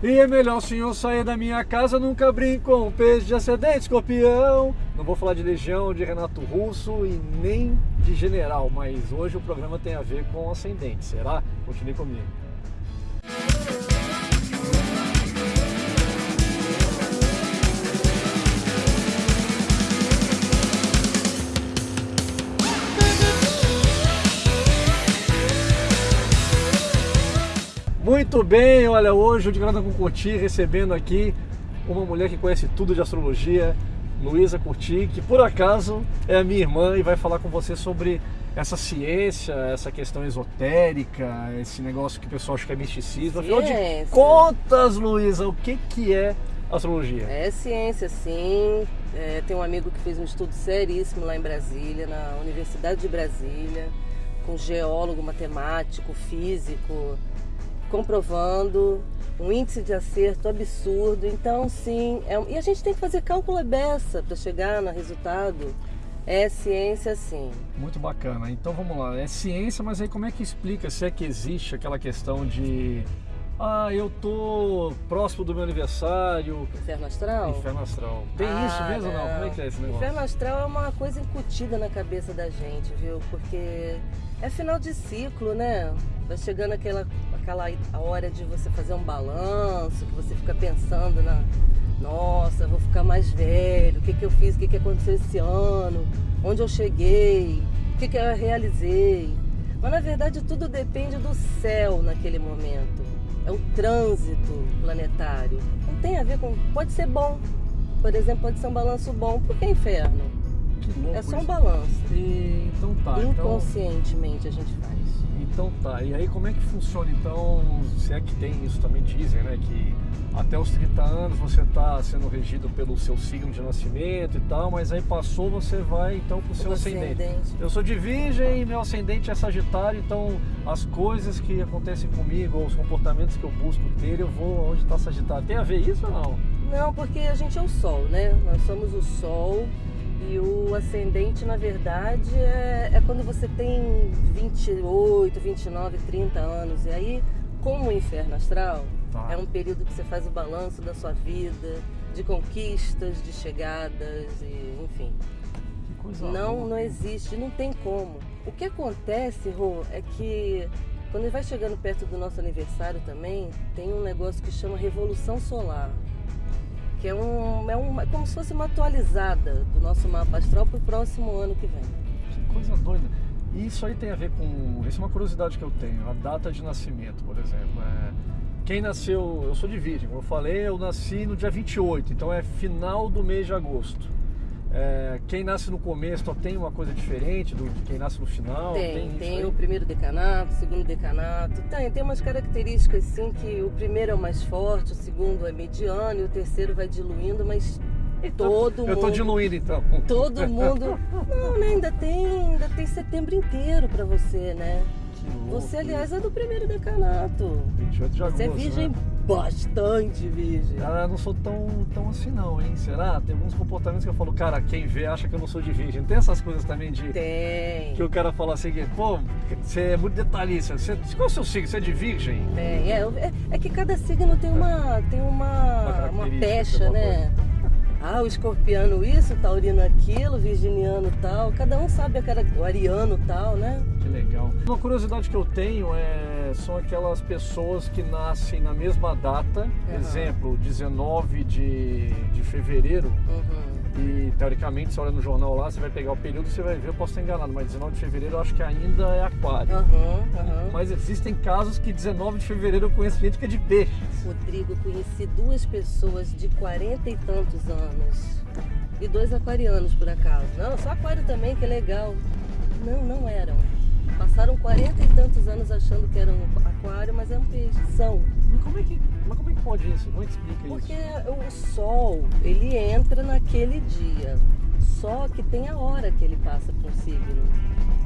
E é melhor o senhor sair da minha casa, nunca brinco com peixe de ascendente, escorpião. Não vou falar de Legião, de Renato Russo e nem de General, mas hoje o programa tem a ver com ascendente, será? Continue comigo. Muito bem, olha, hoje o de Grana com Curti recebendo aqui uma mulher que conhece tudo de astrologia, Luísa Curti, que por acaso é a minha irmã e vai falar com você sobre essa ciência, essa questão esotérica, esse negócio que o pessoal acha que é misticismo. Afinal de contas, Luísa, o que, que é astrologia? É ciência, sim. É, tem um amigo que fez um estudo seríssimo lá em Brasília, na Universidade de Brasília, com geólogo, matemático, físico, comprovando um índice de acerto absurdo. Então, sim, é, e a gente tem que fazer cálculo beça para chegar no resultado. É ciência, sim. Muito bacana. Então vamos lá. É ciência, mas aí como é que explica se é que existe aquela questão de ah, eu tô próximo do meu aniversário. Inferno astral? Inferno astral. Tem ah, isso mesmo não. não? Como é que é esse negócio? Inferno astral é uma coisa incutida na cabeça da gente, viu? Porque é final de ciclo, né? Vai chegando aquela, aquela hora de você fazer um balanço, que você fica pensando na. Nossa, vou ficar mais velho, o que, que eu fiz, o que, que aconteceu esse ano, onde eu cheguei, o que, que eu realizei. Mas na verdade tudo depende do céu naquele momento. É o trânsito planetário. Não tem a ver com. Pode ser bom. Por exemplo, pode ser um balanço bom. Por que inferno? Que é só um balanço. E, então tá. Então Inconscientemente então... a gente faz. Então tá, e aí como é que funciona então, se é que tem isso também dizem, né, que até os 30 anos você está sendo regido pelo seu signo de nascimento e tal, mas aí passou, você vai então pro seu ascendente. ascendente. Eu sou de virgem, meu ascendente é sagitário, então as coisas que acontecem comigo, ou os comportamentos que eu busco ter, eu vou onde está sagitário. Tem a ver isso ou não? Não, porque a gente é o sol, né? Nós somos o sol e o ascendente, na verdade, é, é quando você tem 28, 29, 30 anos. E aí, como o inferno astral, tá. é um período que você faz o balanço da sua vida, de conquistas, de chegadas, e, enfim. Que coisa não, boa. não existe, não tem como. O que acontece, Rô, é que quando vai chegando perto do nosso aniversário também, tem um negócio que chama Revolução Solar que é, um, é, um, é como se fosse uma atualizada do nosso mapa astral para o próximo ano que vem. Que coisa doida. E isso aí tem a ver com. Isso é uma curiosidade que eu tenho, a data de nascimento, por exemplo. É, quem nasceu. Eu sou de Virgem, como eu falei, eu nasci no dia 28, então é final do mês de agosto. É, quem nasce no começo tem uma coisa diferente do de quem nasce no final? Tem, tem, tem o primeiro decanato, o segundo decanato. Tem, tem umas características sim que o primeiro é o mais forte, o segundo é mediano e o terceiro vai diluindo, mas então, todo mundo. Eu tô diluindo então. Todo mundo. Não, né, ainda tem, ainda tem setembro inteiro para você, né? Você, aliás, é do primeiro decanato. 28 de agosto. Você é virgem né? Bastante virgem. Ah, eu não sou tão, tão assim não, hein? Será? Tem alguns comportamentos que eu falo, cara, quem vê acha que eu não sou de virgem. Tem essas coisas também de. Tem. Que o cara fala assim, pô, você é muito detalhista. Você, qual é o seu signo? Você é de virgem? Tem, é, é, é que cada signo tem uma, tem uma, uma, uma pecha, né? Ah, o escorpiano isso, o taurino aquilo, o virginiano tal. Cada um sabe a cara, o ariano tal, né? Que legal. Uma curiosidade que eu tenho é são aquelas pessoas que nascem na mesma data, uhum. exemplo, 19 de, de fevereiro. Uhum e teoricamente, você olha no jornal lá, você vai pegar o período você vai ver, eu posso estar enganado, mas 19 de fevereiro eu acho que ainda é aquário. Uhum. Mas existem casos que 19 de fevereiro eu conheço gente que é de peixe. Rodrigo, conheci duas pessoas de 40 e tantos anos. E dois aquarianos, por acaso. Não, só aquário também, que é legal. Não, não eram. Passaram 40 e tantos anos achando que eram aquário, mas é um peixe. São. Mas como é que, mas como é que pode isso? Como é que explica Porque isso? Porque o sol, ele entra naquele dia. Só que tem a hora que ele passa para um signo.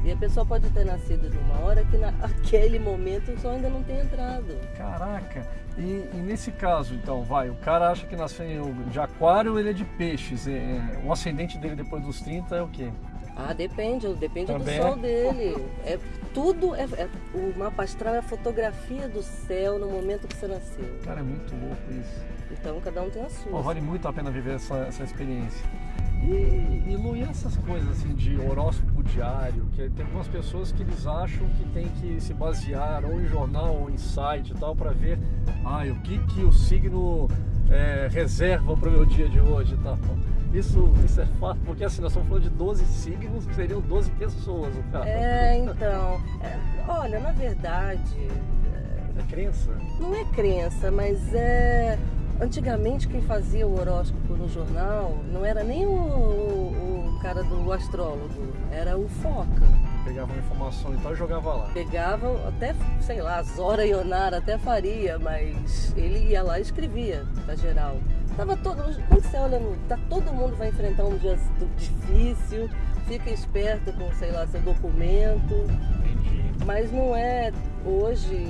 E a pessoa pode ter nascido numa hora que naquele momento o sol ainda não tem entrado. Caraca! E, e, nesse caso, então, vai, o cara acha que nasceu de aquário, ele é de peixes. É, o ascendente dele depois dos 30 é o quê? Ah, depende, depende Também do sol dele. É, tudo é, é, o mapa astral é a fotografia do céu no momento que você nasceu. Cara, é muito louco isso. Então cada um tem a sua. Pô, vale muito a pena viver essa, essa experiência. E, e Lu, e essas coisas assim de horóscopo diário, que tem algumas pessoas que eles acham que tem que se basear ou em jornal ou em site e tal para ver ah, o que, que o signo é, reserva para o meu dia de hoje e tal. Isso, isso é fato, porque assim, nós estamos falando de 12 signos, que seriam 12 pessoas, o cara. É, então. É, olha, na verdade. É, é crença? Não é crença, mas é. Antigamente quem fazia o horóscopo no jornal não era nem o, o, o cara do astrólogo, era o Foca. Pegava informação e tal e jogava lá. Pegava até, sei lá, Zora Ionara até faria, mas ele ia lá e escrevia pra geral. Tava todo, quando você olha, tá, todo mundo vai enfrentar um dia difícil, fica esperto com, sei lá, seu documento. Entendi. Mas não é hoje,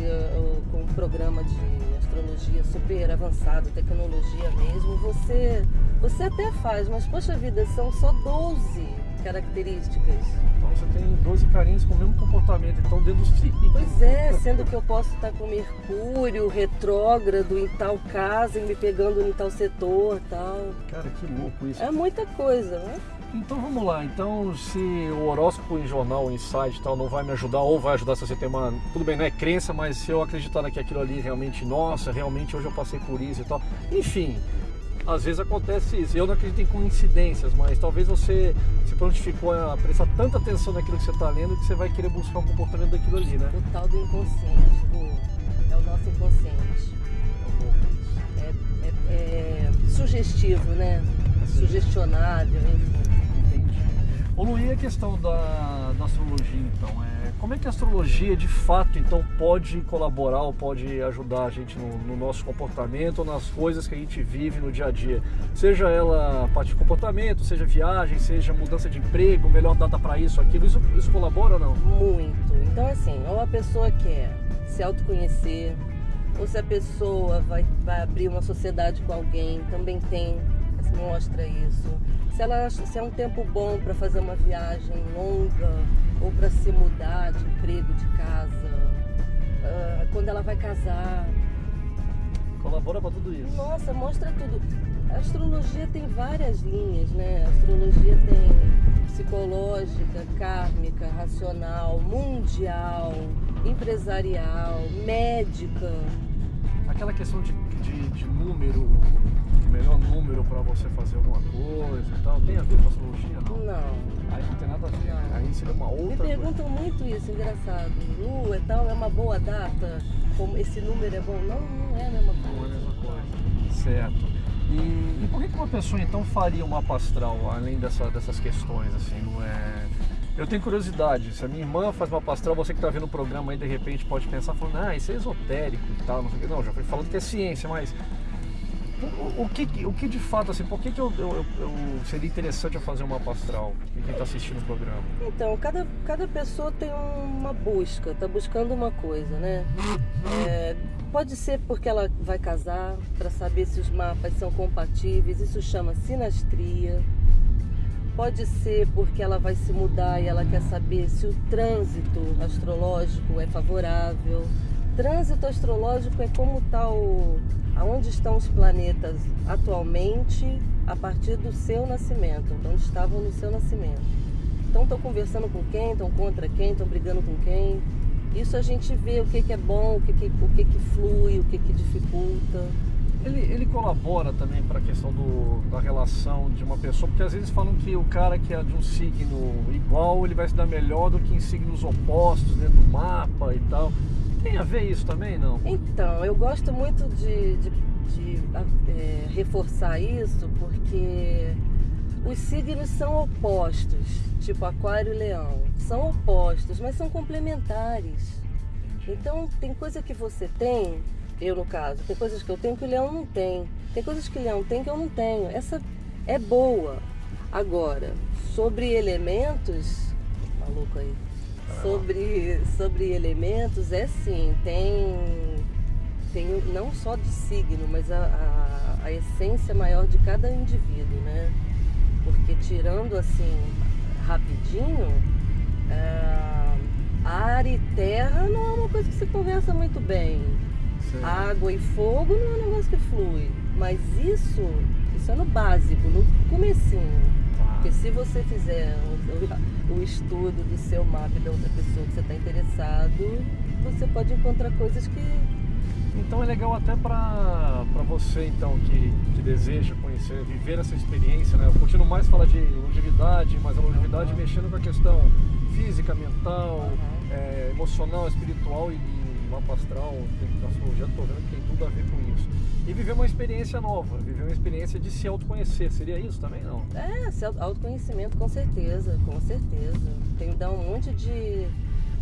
com um programa de astrologia super avançado, tecnologia mesmo, você, você até faz, mas poxa vida, são só 12 características. Você tem 12 carinhos com o mesmo comportamento, então signos. Pois é, sendo que eu posso estar com Mercúrio retrógrado em tal casa e me pegando em tal setor tal. Cara, que louco isso. É muita coisa, né? Então vamos lá, então se o horóscopo em jornal, em site e tal, não vai me ajudar, ou vai ajudar se você tem uma. Tudo bem, não é crença, mas se eu acreditar que aquilo ali realmente, nossa, realmente hoje eu passei por isso e tal. Enfim, às vezes acontece isso. Eu não acredito em coincidências, mas talvez você se prontificou a prestar tanta atenção naquilo que você está lendo que você vai querer buscar um comportamento daquilo ali, né? O tal do inconsciente, é o nosso inconsciente. É, é, é sugestivo, né? É sugestionável, enfim. Ô Luí, a questão da, da astrologia, então, é, como é que a astrologia de fato então pode colaborar ou pode ajudar a gente no, no, nosso comportamento ou nas coisas que a gente vive no dia a dia? Seja ela parte de comportamento, seja viagem, seja mudança de emprego, melhor data para isso, aquilo, isso, isso colabora ou não? Muito. Então assim, ou a pessoa quer se autoconhecer, ou se a pessoa vai, vai abrir uma sociedade com alguém, também tem, mostra isso se, ela, se é um tempo bom para fazer uma viagem longa ou para se mudar de emprego, de casa, uh, quando ela vai casar. Colabora para tudo isso. Nossa, mostra tudo. A astrologia tem várias linhas, né? A astrologia tem psicológica, kármica, racional, mundial, empresarial, médica. Aquela questão de, de, de número melhor número para você fazer alguma coisa e tal. Tem a ver com astrologia, não? Não. Aí não tem nada a ver. Não. Aí seria uma outra Me perguntam coisa. muito isso, engraçado. Lu, é tal, é uma boa data? Como esse número é bom? Não, não é a mesma coisa. Não é a mesma coisa. Certo. E, e por que uma pessoa então faria um mapa astral, além dessa, dessas questões, assim, não é... Eu tenho curiosidade, se a minha irmã faz uma astral, você que está vendo o programa aí de repente pode pensar, falando, ah, isso é esotérico e tal, não sei o que. Não, já fui falando que é ciência, mas o, o, que, o que de fato, assim, por que, que eu, eu, eu seria interessante eu fazer uma astral e quem está assistindo o programa? Então, cada, cada pessoa tem uma busca, está buscando uma coisa, né? É, pode ser porque ela vai casar, para saber se os mapas são compatíveis, isso chama sinastria. Pode ser porque ela vai se mudar e ela quer saber se o trânsito astrológico é favorável. Trânsito astrológico é como está o aonde estão os planetas atualmente a partir do seu nascimento, onde estavam no seu nascimento. Então estão conversando com quem, estão contra quem, estão brigando com quem. Isso a gente vê o que, que é bom, o que, que, o que, que flui, o que, que dificulta. Ele, ele colabora também para a questão do, da relação de uma pessoa, porque às vezes falam que o cara que é de um signo igual, ele vai se dar melhor do que em signos opostos dentro do mapa e tal. Tem a ver isso também, não? Então, eu gosto muito de, de, de é, reforçar isso porque os signos são opostos, tipo Aquário e Leão. São opostos, mas são complementares. Então, tem coisa que você tem, eu no caso, tem coisas que eu tenho que o Leão não tem. Tem coisas que o Leão tem que eu não tenho. Essa é boa. Agora, sobre elementos, maluco aí sobre, sobre elementos, é sim, tem, tem não só de signo, mas a, a, a essência maior de cada indivíduo, né? Porque tirando assim rapidinho, é, ar e terra não é uma coisa que se conversa muito bem. Certo. Água e fogo não é um negócio que flui. Mas isso, isso é no básico, no comecinho. Tá. Porque se você fizer o, o estudo do seu mapa e da outra pessoa que você está interessado, você pode encontrar coisas que Então é legal até para você então que, que deseja conhecer, viver essa experiência, né? Eu continuo mais falar de longevidade, mas a longevidade Uhum. mexendo com a questão física, mental, Uhum. é, emocional, espiritual e mapa astral, astrologia estou vendo que tem tudo a ver com isso. E viver uma experiência nova, viver uma experiência de se autoconhecer, seria isso também não? É, autoconhecimento, com certeza, com certeza. Tem que dar um monte de.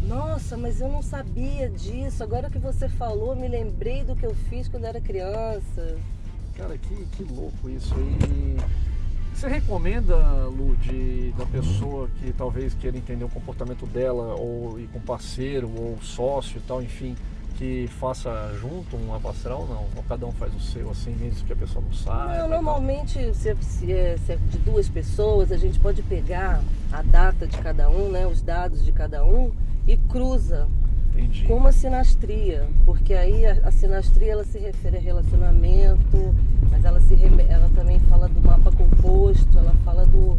Nossa, mas eu não sabia disso. Agora que você falou, me lembrei do que eu fiz quando era criança. Cara, que, que louco isso. E você recomenda, Lu, de, da pessoa que talvez queira entender o comportamento dela, ou ir com parceiro, ou sócio e tal, enfim, que faça junto um mapa astral, não? Ou cada um faz o seu, assim, mesmo que a pessoa não saiba? Não, normalmente, se é, se é- se é de duas pessoas, a gente pode pegar a data de cada um, né, os dados de cada um, e cruza Entendi. com uma sinastria, porque aí a, a sinastria ela se refere a relacionamento, mas ela se ela também fala do mapa composto, ela fala do,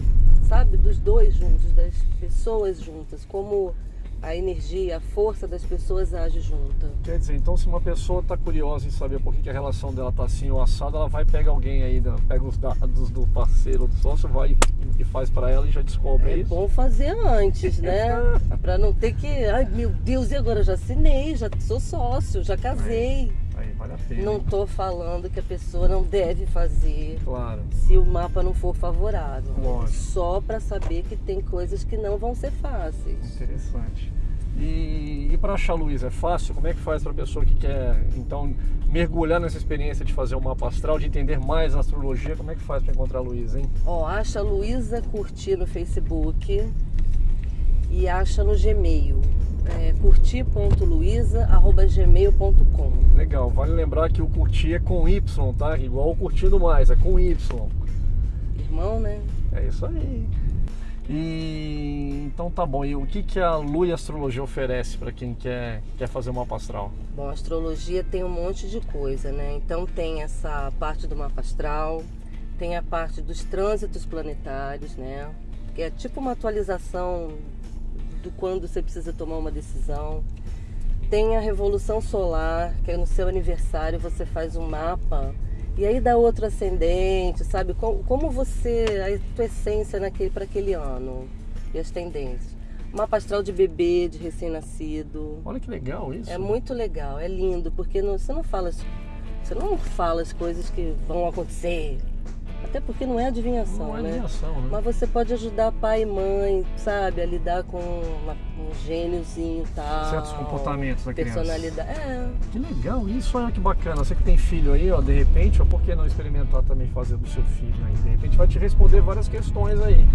sabe, dos dois juntos, das pessoas juntas, como a energia, a força das pessoas age junta. Quer dizer, então se uma pessoa está curiosa em saber por que, que a relação dela tá assim ou assada, ela vai pegar alguém aí, né? pega os dados do parceiro ou do sócio, vai e faz para ela e já descobre É isso. bom fazer antes, né? Pra não ter que, ai meu Deus, e agora eu já assinei, já sou sócio, já casei. Aí vale a pena. Não tô falando que a pessoa não deve fazer Claro. se o mapa não for favorável. Lógico. Só para saber que tem coisas que não vão ser fáceis. Interessante. E para achar a Luísa, é fácil? Como é que faz para a pessoa que quer, então, mergulhar nessa experiência de fazer um mapa astral, de entender mais a astrologia? Como é que faz para encontrar a Luísa, hein? Ó, acha a Luísa Curti no Facebook e acha no Gmail. É, curti.luiza.gmail.com Legal, vale lembrar que o curtir é com Y, tá? Igual o curtindo mais, é com Y. Irmão, né? É isso aí. E então tá bom. E o que, que a Lu e a Astrologia oferece para quem quer, quer fazer um mapa astral? Bom, a astrologia tem um monte de coisa, né? Então tem essa parte do mapa astral, tem a parte dos trânsitos planetários, né? Que é tipo uma atualização do quando você precisa tomar uma decisão. Tem a revolução solar, que é no seu aniversário você faz um mapa e aí dá outro ascendente, sabe? Como, como você, a tua essência naquele, para aquele ano e as tendências. Mapa astral de bebê, de recém-nascido. Olha que legal isso. É muito legal, é lindo, porque não- você não fala você não fala as coisas que vão acontecer. Até porque não é adivinhação, Não é né? adivinhação, né? Mas você pode ajudar pai e mãe, sabe, a lidar com uma- um gêniozinho e tal. Certos comportamentos da criança. Personalidade. É. Que legal isso, olha que bacana. Você que tem filho aí, ó, de repente, ó, por que não experimentar também fazer do seu filho aí? De repente vai te responder várias questões aí.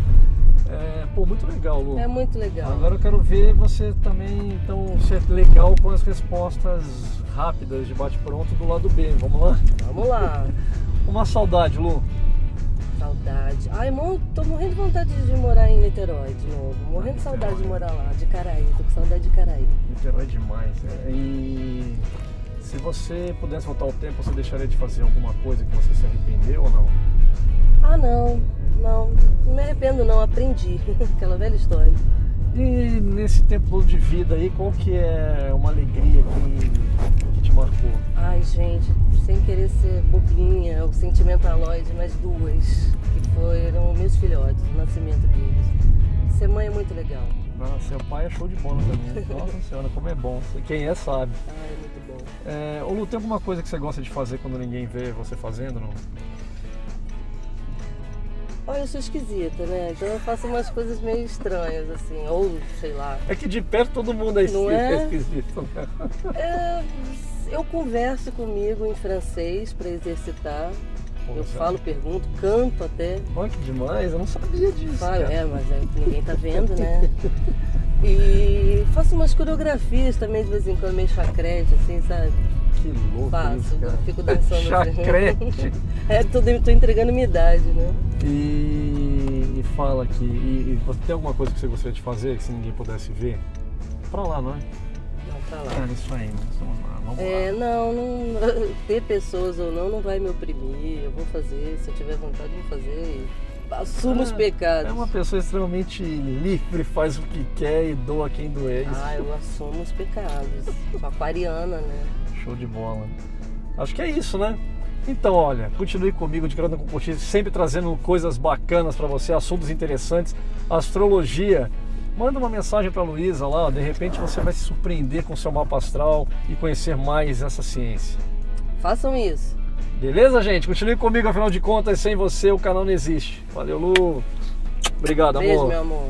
É, pô, muito legal, Lu. É muito legal. Agora eu quero ver você também, então, ser legal com as respostas rápidas de bate-pronto do lado B. Vamos lá? Vamos lá. Uma saudade, Lu. Saudade. Ai, tô morrendo de vontade de morar em Niterói de novo. Morrendo de saudade de morar lá, de Caraí. Tô com saudade de Caraí. Niterói é demais. é. E se você pudesse voltar ao tempo, você deixaria de fazer alguma coisa que você se arrependeu ou não? Ah, não. Não. Não me arrependo, não. Aprendi. Aquela velha história. E nesse tempo de vida aí, qual que é uma alegria que, que te marcou? Ai, gente, sem querer ser bobinha ou sentimentaloide, mas duas, que foram meus filhotes, o nascimento deles. Ser mãe é muito legal. Nossa, seu pai é show de bola também. Nossa senhora, como é bom. Quem é sabe. Ai, é muito bom. É, ô Lu, tem alguma coisa que você gosta de fazer quando ninguém vê você fazendo? Não? Olha, eu sou esquisita, né? Então eu faço umas coisas meio estranhas, assim, ou sei lá. É que de perto todo mundo é esquisito. é? esquisito né? É, eu converso comigo em francês para exercitar. Eu falo, pergunto, canto até. Olha que demais, eu não sabia disso. Falo, cara. é, mas é ninguém tá vendo, né? E faço umas coreografias também de vez em quando, meio chacrete, assim, sabe? Que louco Faço, isso, cara. fico dançando. Chacrete. É, tô, tô entregando minha idade, né? E, e fala aqui, e, e você tem alguma coisa que você gostaria de fazer que se ninguém pudesse ver? pra lá, não é? Não, pra lá. É isso aí, mas vamos lá, vamos É, lá. não, não, ter pessoas ou não não vai me oprimir. Eu vou fazer, se eu tiver vontade, eu vou fazer. Assumo os É, pecados. É uma pessoa extremamente livre, faz o que quer e doa quem doer. Ah, eu assumo os pecados. Sou aquariana, né? Show de bola. Acho que é isso, né? Então, olha, continue comigo de Grana com Cotice, sempre trazendo coisas bacanas para você, assuntos interessantes, astrologia. Manda uma mensagem para Luísa lá, de repente você vai se surpreender com seu mapa astral e conhecer mais essa ciência. Façam isso. Beleza, gente? Continue comigo, afinal de contas, sem você o canal não existe. Valeu, Lu. Obrigado, Beijo, amor. meu amor.